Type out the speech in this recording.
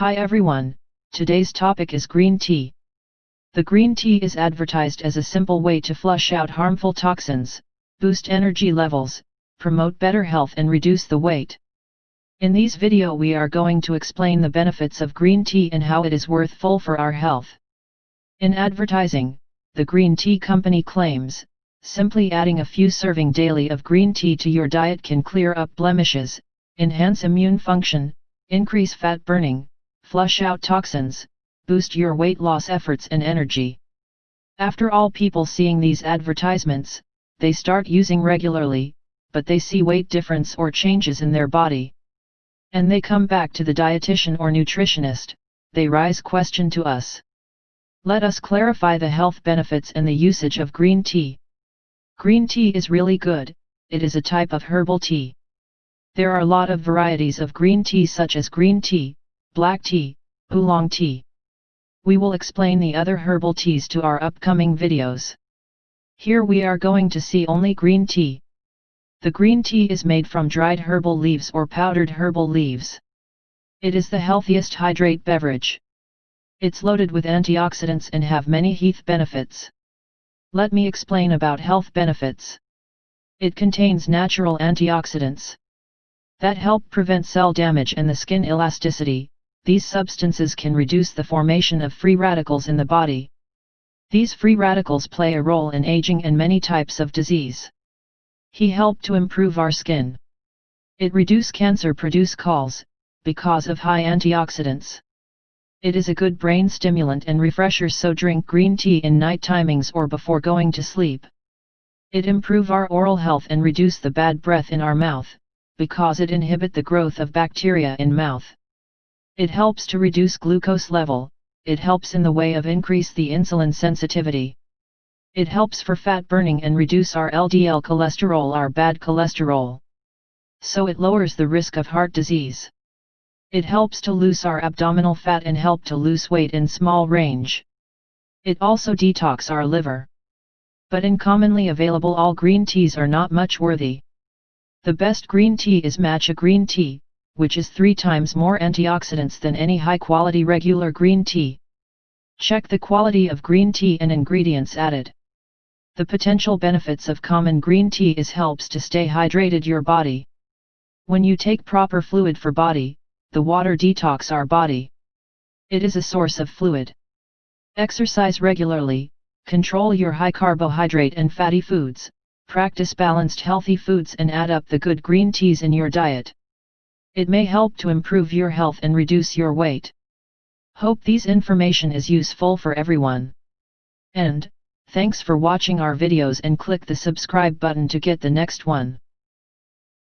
Hi everyone, today's topic is green tea. The green tea is advertised as a simple way to flush out harmful toxins, boost energy levels, promote better health and reduce the weight. In these video we are going to explain the benefits of green tea and how it is worthful for our health. In advertising, the green tea company claims, simply adding a few serving daily of green tea to your diet can clear up blemishes, enhance immune function, increase fat burning, flush out toxins, boost your weight loss efforts and energy. After all people seeing these advertisements, they start using regularly, but they see weight difference or changes in their body. And they come back to the dietitian or nutritionist, they rise question to us. Let us clarify the health benefits and the usage of green tea. Green tea is really good, it is a type of herbal tea. There are a lot of varieties of green tea such as green tea, black tea, oolong tea. We will explain the other herbal teas to our upcoming videos. Here we are going to see only green tea. The green tea is made from dried herbal leaves or powdered herbal leaves. It is the healthiest hydrate beverage. It's loaded with antioxidants and have many health benefits. Let me explain about health benefits. It contains natural antioxidants that help prevent cell damage and the skin elasticity, these substances can reduce the formation of free radicals in the body. These free radicals play a role in aging and many types of disease. He help to improve our skin. It reduce cancer produce calls, because of high antioxidants. It is a good brain stimulant and refresher so drink green tea in night timings or before going to sleep. It improve our oral health and reduce the bad breath in our mouth, because it inhibit the growth of bacteria in mouth. It helps to reduce glucose level, it helps in the way of increase the insulin sensitivity. It helps for fat burning and reduce our LDL cholesterol our bad cholesterol. So it lowers the risk of heart disease. It helps to lose our abdominal fat and help to lose weight in small range. It also detox our liver. But in commonly available all green teas are not much worthy. The best green tea is matcha green tea, which is three times more antioxidants than any high-quality regular green tea. Check the quality of green tea and ingredients added. The potential benefits of common green tea is helps to stay hydrated your body. When you take proper fluid for body, the water detox our body. It is a source of fluid. Exercise regularly, control your high carbohydrate and fatty foods, practice balanced healthy foods and add up the good green teas in your diet. It may help to improve your health and reduce your weight. Hope these information is useful for everyone. And, thanks for watching our videos and click the subscribe button to get the next one.